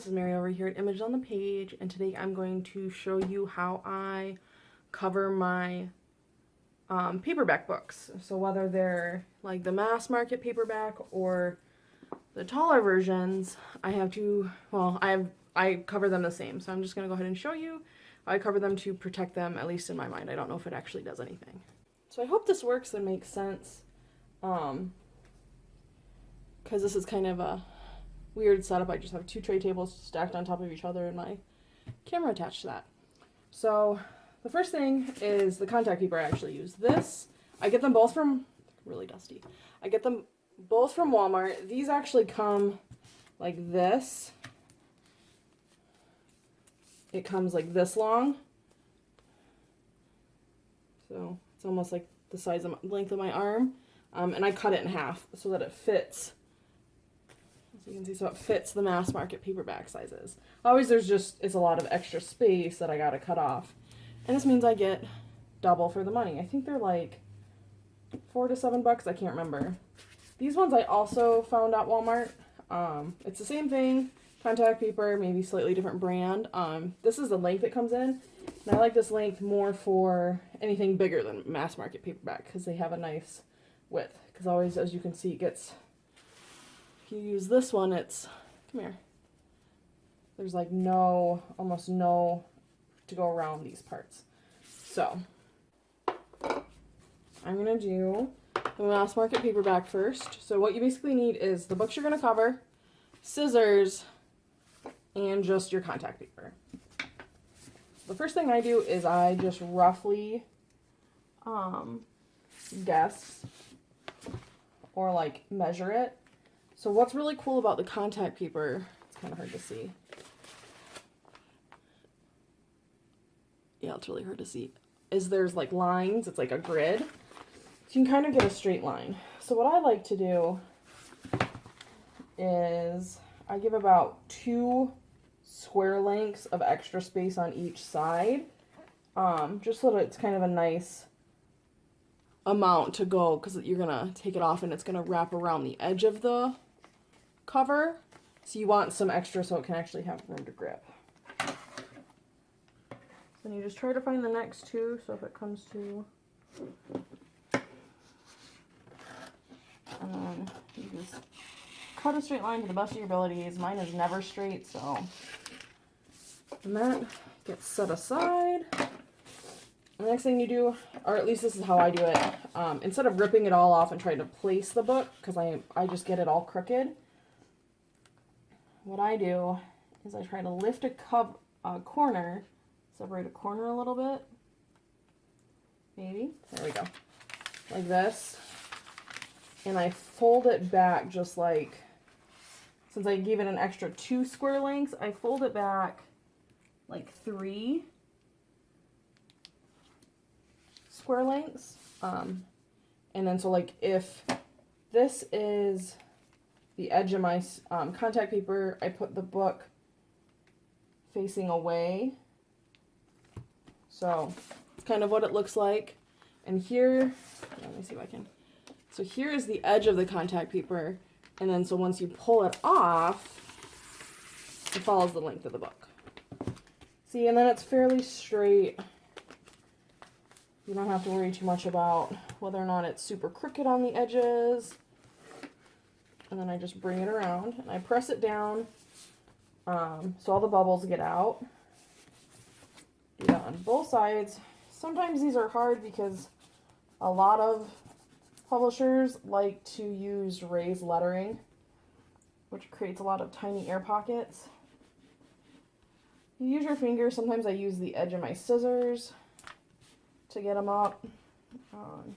this is Mary over here at Image on the Page and today I'm going to show you how I cover my um, paperback books. So whether they're like the mass market paperback or the taller versions, I have to, well, I have, I cover them the same. So I'm just going to go ahead and show you. I cover them to protect them, at least in my mind. I don't know if it actually does anything. So I hope this works and makes sense. Um, because this is kind of a weird setup. I just have two tray tables stacked on top of each other and my camera attached to that. So the first thing is the contact paper I actually use. This, I get them both from, really dusty. I get them both from Walmart. These actually come like this. It comes like this long. So it's almost like the size of my, length of my arm. Um, and I cut it in half so that it fits you can see, so it fits the mass market paperback sizes. Always there's just, it's a lot of extra space that I gotta cut off. And this means I get double for the money. I think they're like four to seven bucks, I can't remember. These ones I also found at Walmart. Um, it's the same thing, contact paper, maybe slightly different brand. Um, this is the length it comes in. And I like this length more for anything bigger than mass market paperback because they have a nice width. Because always, as you can see, it gets you use this one, it's, come here, there's like no, almost no to go around these parts. So, I'm going to do the mass market paperback first. So what you basically need is the books you're going to cover, scissors, and just your contact paper. The first thing I do is I just roughly um, guess or like measure it so what's really cool about the contact paper, it's kind of hard to see. Yeah, it's really hard to see. Is there's like lines, it's like a grid. So you can kind of get a straight line. So what I like to do is I give about two square lengths of extra space on each side. Um, just so that it's kind of a nice amount to go because you're going to take it off and it's going to wrap around the edge of the cover. So you want some extra so it can actually have room to grip. Then you just try to find the next two. So if it comes to, and then you just cut a straight line to the best of your abilities. Mine is never straight, so. And that gets set aside. The next thing you do, or at least this is how I do it, um, instead of ripping it all off and trying to place the book, because I, I just get it all crooked, what I do is I try to lift a cup, a corner, separate a corner a little bit, maybe, there we go, like this, and I fold it back just like, since I gave it an extra two square lengths, I fold it back like three square lengths, um, and then so like if this is the edge of my um, contact paper, I put the book facing away. So it's kind of what it looks like. And here, let me see if I can. So here is the edge of the contact paper. And then so once you pull it off, it follows the length of the book. See, and then it's fairly straight. You don't have to worry too much about whether or not it's super crooked on the edges and then I just bring it around and I press it down um, so all the bubbles get out. Do that on both sides. Sometimes these are hard because a lot of publishers like to use raised lettering, which creates a lot of tiny air pockets. You use your fingers. Sometimes I use the edge of my scissors to get them up. Um,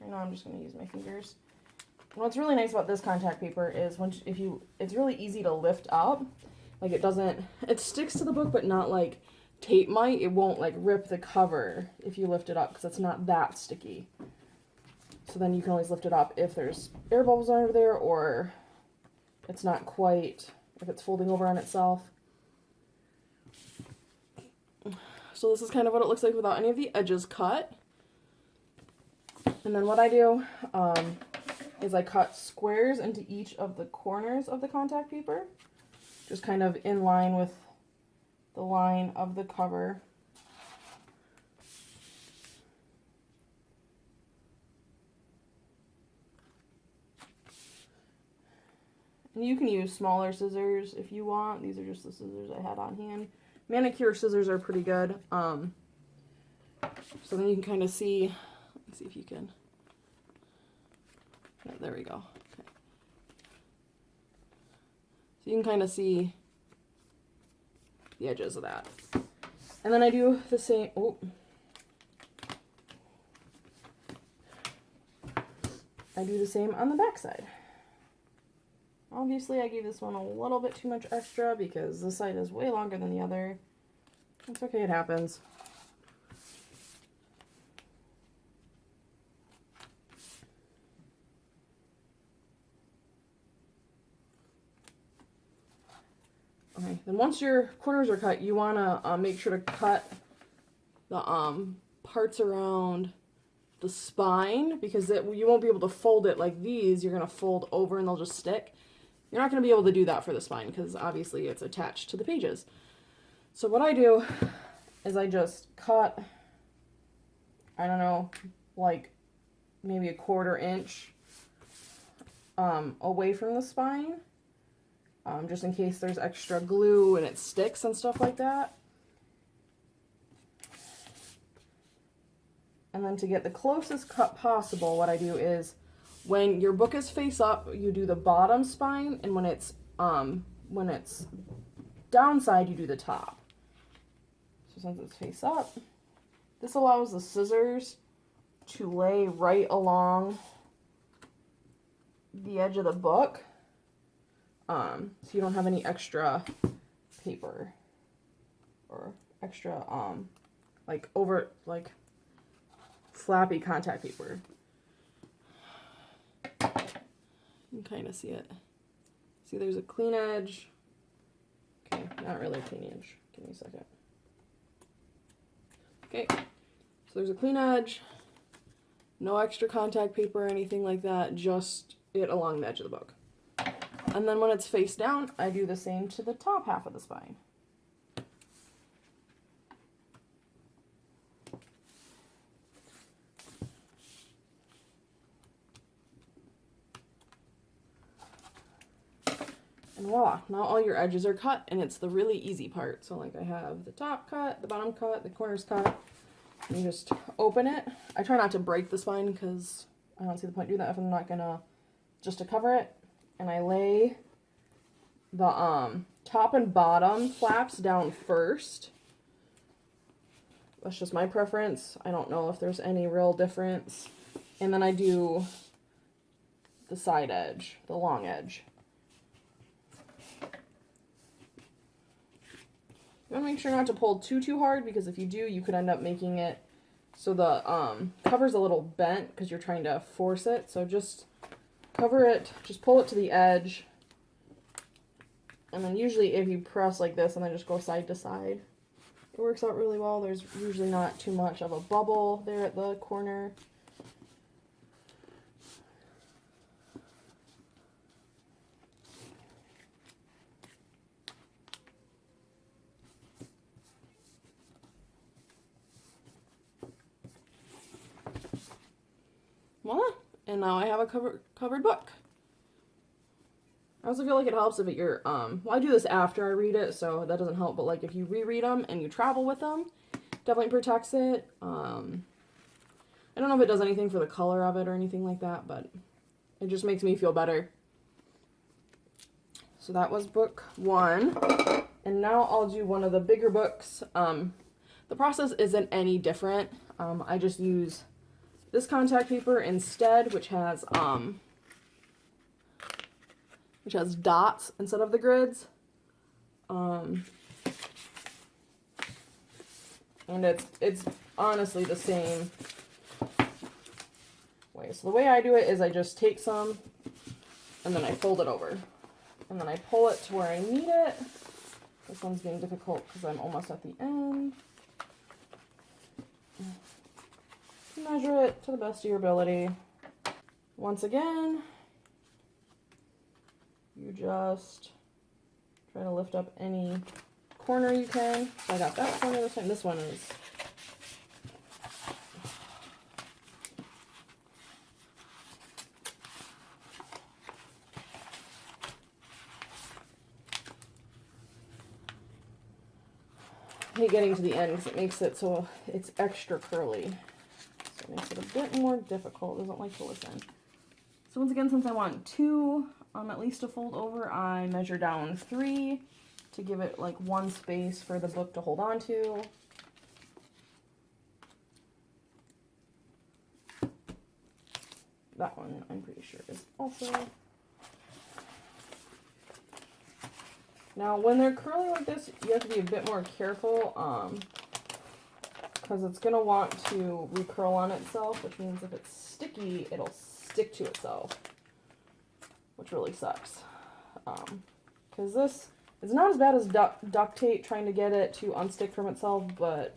right now I'm just going to use my fingers. What's really nice about this contact paper is once if you, it's really easy to lift up. Like it doesn't, it sticks to the book, but not like tape might. It won't like rip the cover if you lift it up because it's not that sticky. So then you can always lift it up if there's air bubbles over there or it's not quite, if it's folding over on itself. So this is kind of what it looks like without any of the edges cut. And then what I do, um, is I cut squares into each of the corners of the contact paper. just kind of in line with the line of the cover. And you can use smaller scissors if you want. These are just the scissors I had on hand. Manicure scissors are pretty good. Um, so then you can kind of see, let's see if you can, there we go. Okay. So you can kind of see the edges of that. And then I do the same, oh. I do the same on the back side. Obviously, I gave this one a little bit too much extra because this side is way longer than the other. It's okay, it happens. Okay, then once your corners are cut, you want to uh, make sure to cut the um, parts around the spine because it, you won't be able to fold it like these. You're going to fold over and they'll just stick. You're not going to be able to do that for the spine because obviously it's attached to the pages. So what I do is I just cut, I don't know, like maybe a quarter inch um, away from the spine, um, just in case there's extra glue and it sticks and stuff like that. And then to get the closest cut possible, what I do is when your book is face up, you do the bottom spine, and when it's um when it's downside, you do the top. So since it's face up, this allows the scissors to lay right along the edge of the book. Um, so you don't have any extra paper or extra um like over like flappy contact paper. You can kind of see it. See, there's a clean edge. Okay, not really a clean edge. Give me a second. Okay, so there's a clean edge. No extra contact paper or anything like that, just it along the edge of the book. And then when it's face down, I do the same to the top half of the spine. And voila, now all your edges are cut and it's the really easy part. So like I have the top cut, the bottom cut, the corners cut. You just open it. I try not to break the spine because I don't see the point doing that if I'm not gonna, just to cover it. And I lay the um, top and bottom flaps down first. That's just my preference. I don't know if there's any real difference. And then I do the side edge, the long edge. You want to make sure not to pull too, too hard because if you do, you could end up making it so the um, cover's a little bent because you're trying to force it. So just cover it, just pull it to the edge. And then usually if you press like this and then just go side to side, it works out really well. There's usually not too much of a bubble there at the corner. voila, and now I have a cover, covered book. I also feel like it helps if it, you're, um, well, I do this after I read it, so that doesn't help, but like if you reread them and you travel with them, definitely protects it. Um, I don't know if it does anything for the color of it or anything like that, but it just makes me feel better. So that was book one. And now I'll do one of the bigger books. Um, the process isn't any different. Um, I just use this contact paper instead, which has um, which has dots instead of the grids. Um, and it's it's honestly the same way. So the way I do it is I just take some and then I fold it over. And then I pull it to where I need it. This one's being difficult because I'm almost at the end measure it to the best of your ability. Once again, you just Try to lift up any corner you can. So I got that corner this time. This one is hate getting to the end because it makes it so it's extra curly. Makes it a bit more difficult. Doesn't like to listen. So once again, since I want two, um, at least to fold over, I measure down three to give it like one space for the book to hold on to. That one I'm pretty sure is also Now, when they're curly like this, you have to be a bit more careful, um, because it's going to want to recurl on itself, which means if it's sticky, it'll stick to itself, which really sucks. Um, because this is not as bad as duct, duct tape trying to get it to unstick from itself, but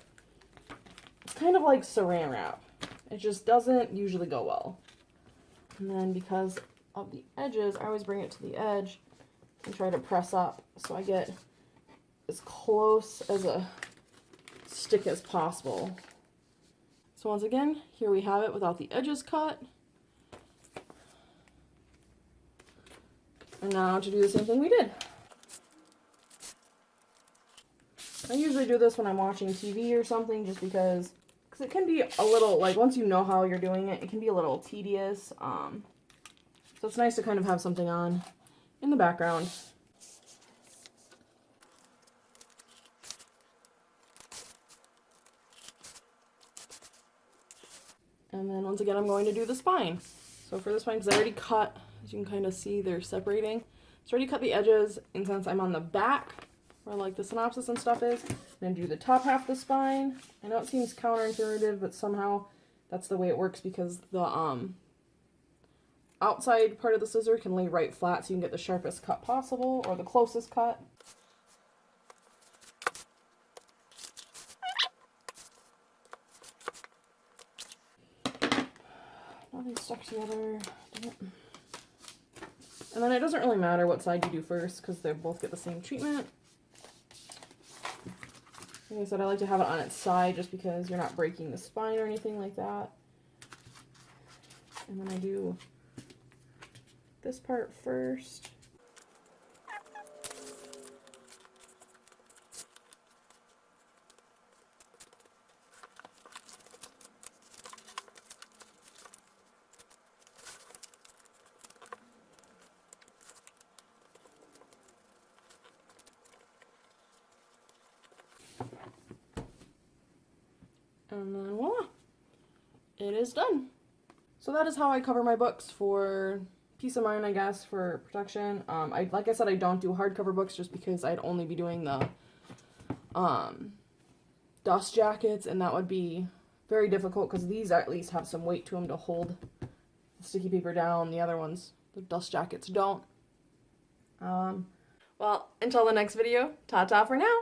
it's kind of like saran wrap. It just doesn't usually go well. And then because of the edges, I always bring it to the edge and try to press up so I get as close as a stick as possible. So once again, here we have it without the edges cut. And now to do the same thing we did. I usually do this when I'm watching TV or something just because because it can be a little, like once you know how you're doing it, it can be a little tedious. Um, so it's nice to kind of have something on in the background. And then once again, I'm going to do the spine. So for the spine, because I already cut, as you can kind of see, they're separating. So I already cut the edges, and since I'm on the back, where like the synopsis and stuff is, then do the top half of the spine. I know it seems counterintuitive, but somehow that's the way it works because the um outside part of the scissor can lay right flat so you can get the sharpest cut possible or the closest cut. Nothing stuck together. And then it doesn't really matter what side you do first because they both get the same treatment. Like I said, I like to have it on its side just because you're not breaking the spine or anything like that. And then I do this part first. And then voila, it is done. So that is how I cover my books for peace of mind, I guess, for protection. Um, I like I said, I don't do hardcover books just because I'd only be doing the um, dust jackets, and that would be very difficult because these at least have some weight to them to hold the sticky paper down. The other ones, the dust jackets, don't. Um, well, until the next video, ta-ta for now.